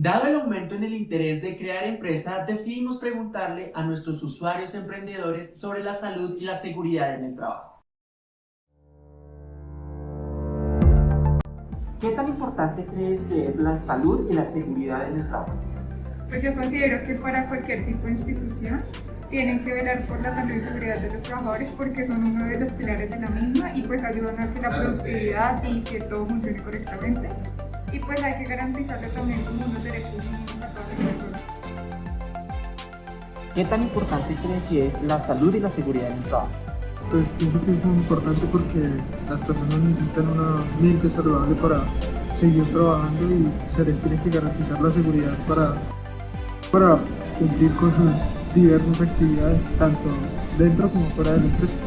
Dado el aumento en el interés de crear empresa, decidimos preguntarle a nuestros usuarios emprendedores sobre la salud y la seguridad en el trabajo. ¿Qué tan importante crees que es la salud y la seguridad en el trabajo? Pues yo considero que para cualquier tipo de institución tienen que velar por la salud y seguridad de los trabajadores porque son uno de los pilares de la misma y pues ayudan a que la productividad y que todo funcione correctamente. Y pues hay que garantizarle también como unos derechos mínimos a todas las personas. ¿Qué tan importante crees que es la salud y la seguridad en el trabajo? Pues pienso que es muy importante porque las personas necesitan una mente saludable para seguir trabajando y se les tiene que garantizar la seguridad para, para cumplir con sus diversas actividades, tanto dentro como fuera de la empresa.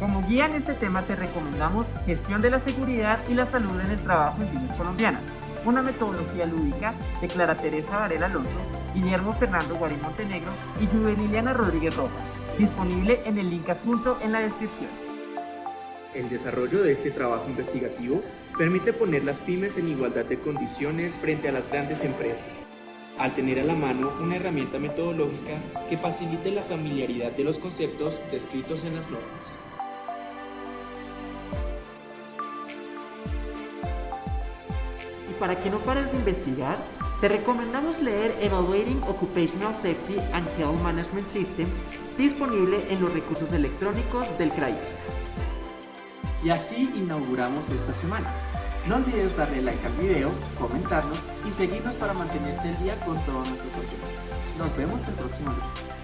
Como guía en este tema te recomendamos Gestión de la Seguridad y la Salud en el Trabajo en Pymes Colombianas, una metodología lúdica de Clara Teresa Varela Alonso, Guillermo Fernando Guarín Montenegro y Juveniliana Rodríguez Rojas, disponible en el link adjunto en la descripción. El desarrollo de este trabajo investigativo permite poner las pymes en igualdad de condiciones frente a las grandes empresas, al tener a la mano una herramienta metodológica que facilite la familiaridad de los conceptos descritos en las normas. Para que no pares de investigar, te recomendamos leer Evaluating Occupational Safety and Health Management Systems, disponible en los recursos electrónicos del CRAIOSTA. Y así inauguramos esta semana. No olvides darle like al video, comentarnos y seguirnos para mantenerte al día con todo nuestro contenido. Nos vemos el próximo lunes.